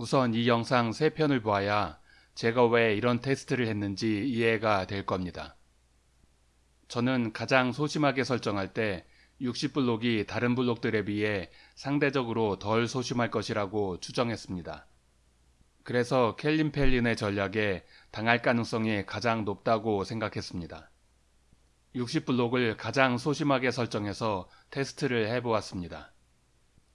우선 이 영상 3편을 보아야 제가 왜 이런 테스트를 했는지 이해가 될 겁니다. 저는 가장 소심하게 설정할 때 60블록이 다른 블록들에 비해 상대적으로 덜 소심할 것이라고 추정했습니다. 그래서 켈린 펠린의 전략에 당할 가능성이 가장 높다고 생각했습니다. 60블록을 가장 소심하게 설정해서 테스트를 해보았습니다.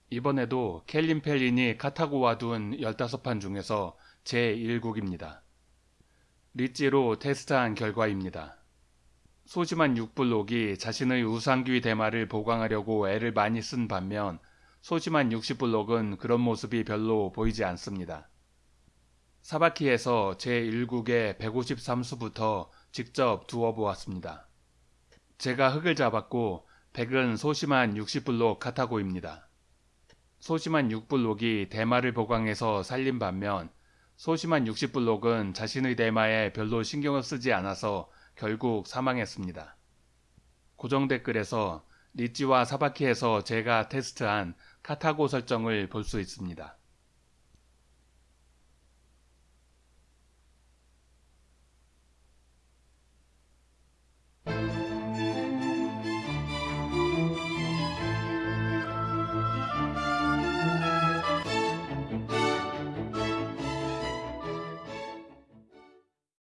이번에도 켈린 펠린이 카타고와 둔 15판 중에서 제1국입니다. 리찌로 테스트한 결과입니다. 소심한 6블록이 자신의 우상귀 대마를 보강하려고 애를 많이 쓴 반면 소심한 60블록은 그런 모습이 별로 보이지 않습니다. 사바키에서 제1국의 153수부터 직접 두어 보았습니다. 제가 흙을 잡았고 100은 소심한 60블록 카타고입니다. 소심한 6블록이 대마를 보강해서 살린 반면 소심한 60블록은 자신의 대마에 별로 신경을 쓰지 않아서 결국 사망했습니다. 고정 댓글에서 리찌와 사바키에서 제가 테스트한 카타고 설정을 볼 수 있습니다.